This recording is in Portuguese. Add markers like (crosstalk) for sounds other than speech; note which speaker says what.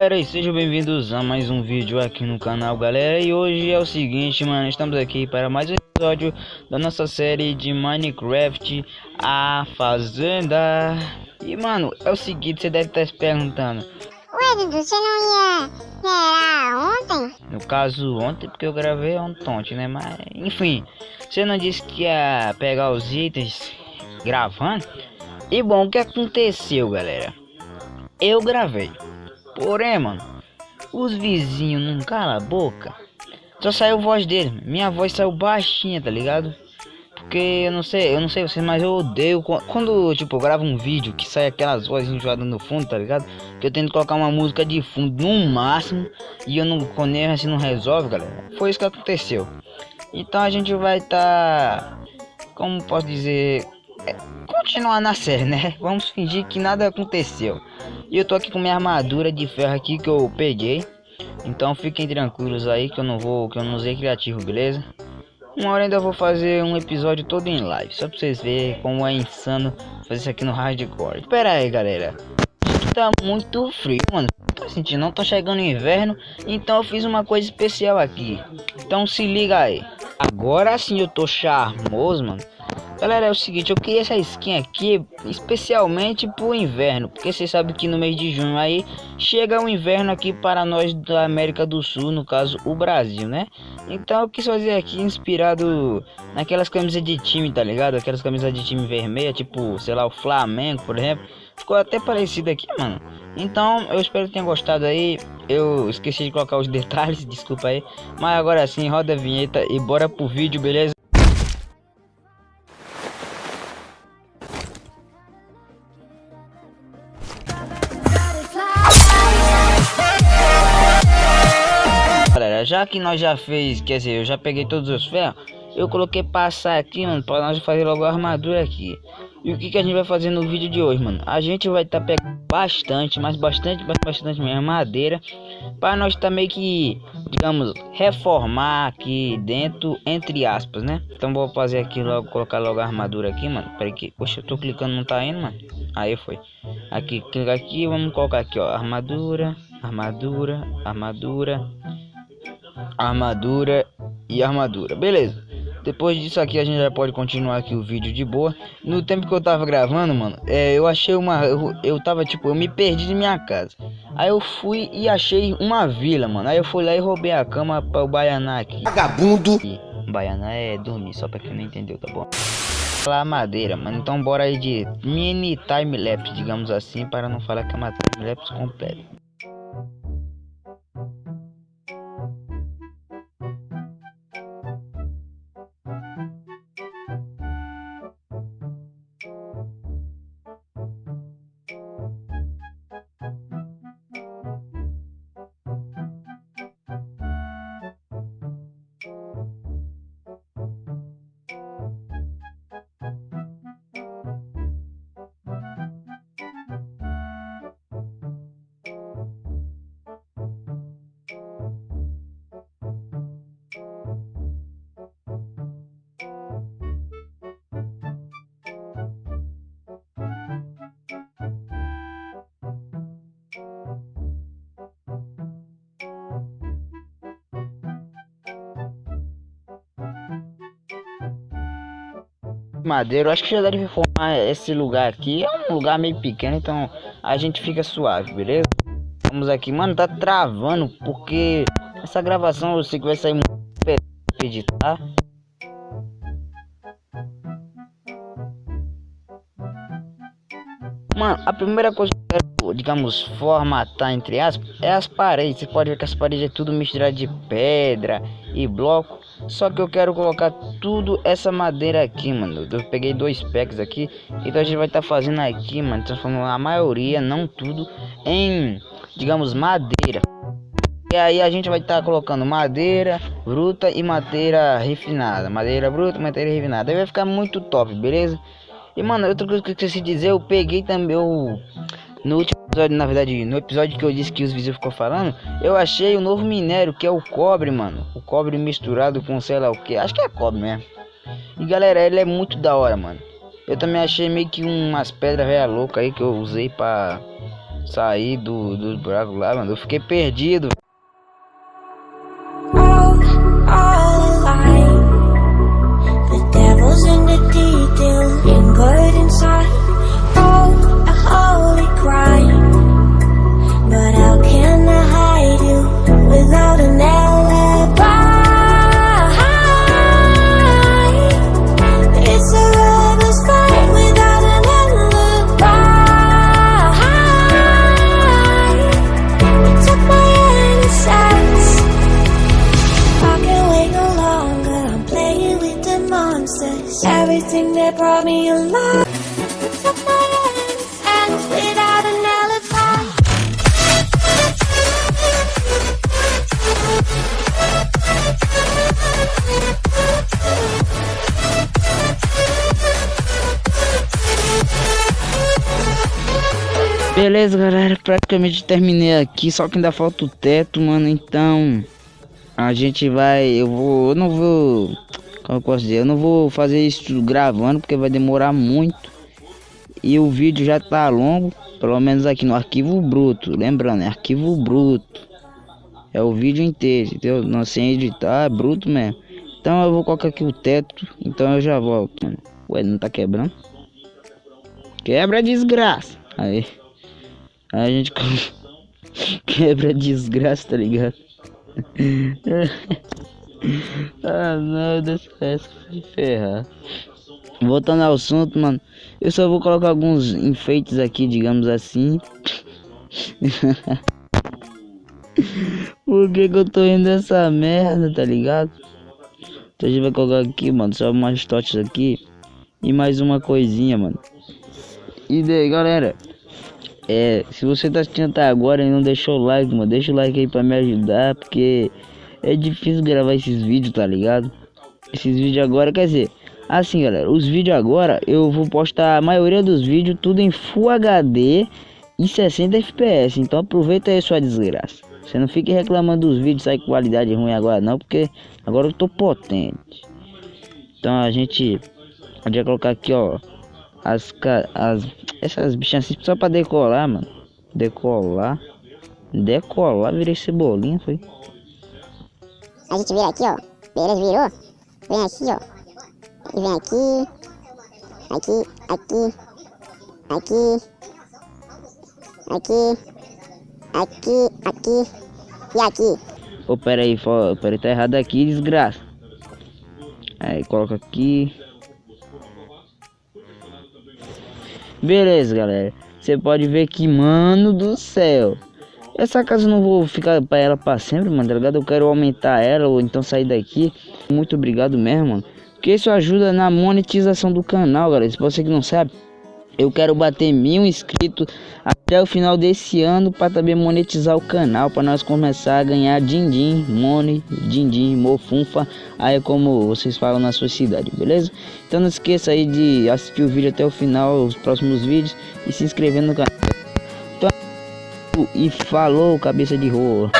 Speaker 1: Galera, e sejam bem-vindos a mais um vídeo aqui no canal, galera. E hoje é o seguinte, mano, estamos aqui para mais um episódio da nossa série de Minecraft A Fazenda. E, mano, é o seguinte, você deve estar se perguntando.
Speaker 2: Ué, Dudu, você não ia gerar ontem?
Speaker 1: No caso, ontem, porque eu gravei ontem, né? Mas, enfim, você não disse que ia pegar os itens gravando? E, bom, o que aconteceu, galera? Eu gravei. Porém, mano, os vizinhos não calam a boca. Só saiu voz dele. Minha voz saiu baixinha, tá ligado? Porque eu não sei, eu não sei vocês, mas eu odeio quando, tipo, eu gravo um vídeo que sai aquelas vozes enjoadas no fundo, tá ligado? Que eu tento colocar uma música de fundo no máximo e eu não conheço assim não resolve, galera. Foi isso que aconteceu. Então a gente vai estar, tá, como posso dizer, continuar na série, né? Vamos fingir que nada aconteceu. E eu tô aqui com minha armadura de ferro aqui que eu peguei. Então fiquem tranquilos aí que eu não vou, que eu não usei criativo, beleza? Uma hora ainda vou fazer um episódio todo em live, só pra vocês verem como é insano fazer isso aqui no hardcore. Espera aí, galera. Tá muito frio, mano. Tá sentindo? Não tá chegando inverno, então eu fiz uma coisa especial aqui. Então se liga aí. Agora sim eu tô charmoso, mano. Galera, é o seguinte, eu queria essa skin aqui especialmente pro inverno, porque você sabe que no mês de junho aí chega o inverno aqui para nós da América do Sul, no caso o Brasil, né? Então eu quis fazer aqui inspirado naquelas camisas de time, tá ligado? Aquelas camisas de time vermelha, tipo, sei lá, o Flamengo, por exemplo. Ficou até parecido aqui, mano. Então, eu espero que tenha gostado aí. Eu esqueci de colocar os (laughs) detalhes, desculpa aí. Mas agora sim, roda a vinheta e bora pro vídeo, beleza? já que nós já fez, quer dizer, eu já peguei todos os ferros, eu coloquei passar aqui, mano, para nós fazer logo a armadura aqui. E o que, que a gente vai fazer no vídeo de hoje, mano? A gente vai estar tá pegando bastante, mas bastante, bastante mesmo madeira, para nós também tá que, digamos, reformar aqui dentro, entre aspas, né? Então vou fazer aqui logo, colocar logo a armadura aqui, mano. Peraí que, poxa, eu tô clicando, não tá indo, mano. Aí foi. Aqui, clica aqui, vamos colocar aqui, ó, armadura, armadura, armadura armadura e armadura. Beleza. Depois disso aqui a gente já pode continuar aqui o vídeo de boa. No tempo que eu tava gravando, mano, é, eu achei uma... Eu, eu tava, tipo, eu me perdi de minha casa. Aí eu fui e achei uma vila, mano. Aí eu fui lá e roubei a cama para o Baianá aqui.
Speaker 3: Vagabundo!
Speaker 1: Baianá é dormir, só pra quem não entendeu, tá bom? Lá madeira, mano. Então bora aí de mini time-lapse, digamos assim, para não falar que é uma time-lapse completa. Madeiro, acho que já deve formar esse lugar aqui. É um lugar meio pequeno, então a gente fica suave, beleza? Vamos aqui, mano, tá travando porque essa gravação eu sei que vai sair muito editar. Mano, a primeira coisa que eu quero, digamos, formatar entre aspas, é as paredes. Você pode ver que as paredes é tudo misturado de pedra e bloco. Só que eu quero colocar tudo essa madeira aqui, mano. Eu peguei dois packs aqui. Então a gente vai estar tá fazendo aqui, mano. Transformando a maioria, não tudo, em, digamos, madeira. E aí a gente vai estar tá colocando madeira bruta e madeira refinada. Madeira bruta, madeira refinada. Aí vai ficar muito top, beleza? E mano, outra coisa que eu esqueci de dizer, eu peguei também o. No último episódio, na verdade, no episódio que eu disse que os vizinhos ficou falando, eu achei o novo minério, que é o cobre, mano. O cobre misturado com sei lá o que. Acho que é cobre mesmo. E galera, ele é muito da hora, mano. Eu também achei meio que umas pedras velha louca aí que eu usei pra. sair do, dos buracos lá, mano. Eu fiquei perdido. Beleza, galera, praticamente terminei aqui, só que ainda falta o teto, mano, então a gente vai, eu vou, eu não vou como eu posso dizer, eu não vou fazer isso gravando porque vai demorar muito. E o vídeo já tá longo, pelo menos aqui no arquivo bruto. Lembrando, é arquivo bruto. É o vídeo inteiro, entendeu? Não sem editar, é bruto mesmo. Então eu vou colocar aqui o teto, então eu já volto. Mano. Ué, não tá quebrando? Quebra desgraça. Aí. A gente (laughs) quebra desgraça, tá ligado? (laughs) ah não, deixa essa de ferrar. Voltando ao assunto, mano. Eu só vou colocar alguns enfeites aqui, digamos assim. (laughs) Por que, que eu tô indo dessa merda, tá ligado? Então a gente vai colocar aqui, mano. Só umas totes aqui. E mais uma coisinha, mano. E daí, galera. É, se você tá assistindo até agora e não deixou o like, mano, deixa o like aí pra me ajudar, porque é difícil gravar esses vídeos, tá ligado? Esses vídeos agora, quer dizer, assim galera, os vídeos agora eu vou postar a maioria dos vídeos tudo em Full HD e 60 FPS, então aproveita aí sua desgraça. Você não fique reclamando dos vídeos sair qualidade ruim agora não, porque agora eu tô potente. Então a gente podia colocar aqui, ó, as as essas bichas assim só para decolar, mano. Decolar. Decolar, virei cebolinha, foi.
Speaker 2: A gente vira aqui, ó. Beleza, virou. Vem aqui, ó. E vem aqui. Aqui, aqui. Aqui. Aqui. Aqui, aqui. E aqui.
Speaker 1: Ô, oh, pera aí, pera aí, tá errado aqui, desgraça. Aí, coloca aqui. Beleza, galera. Você pode ver que, mano do céu. Essa casa eu não vou ficar para ela para sempre, mano, tá ligado? Eu quero aumentar ela ou então sair daqui. Muito obrigado mesmo, mano. Porque isso ajuda na monetização do canal, galera. Se você que não sabe, eu quero bater mil inscritos até o final desse ano para também monetizar o canal, para nós começar a ganhar din-din, money, din-din, mofunfa, aí como vocês falam na sua cidade, beleza? Então não esqueça aí de assistir o vídeo até o final, os próximos vídeos e se inscrever no canal e falou, cabeça de rola.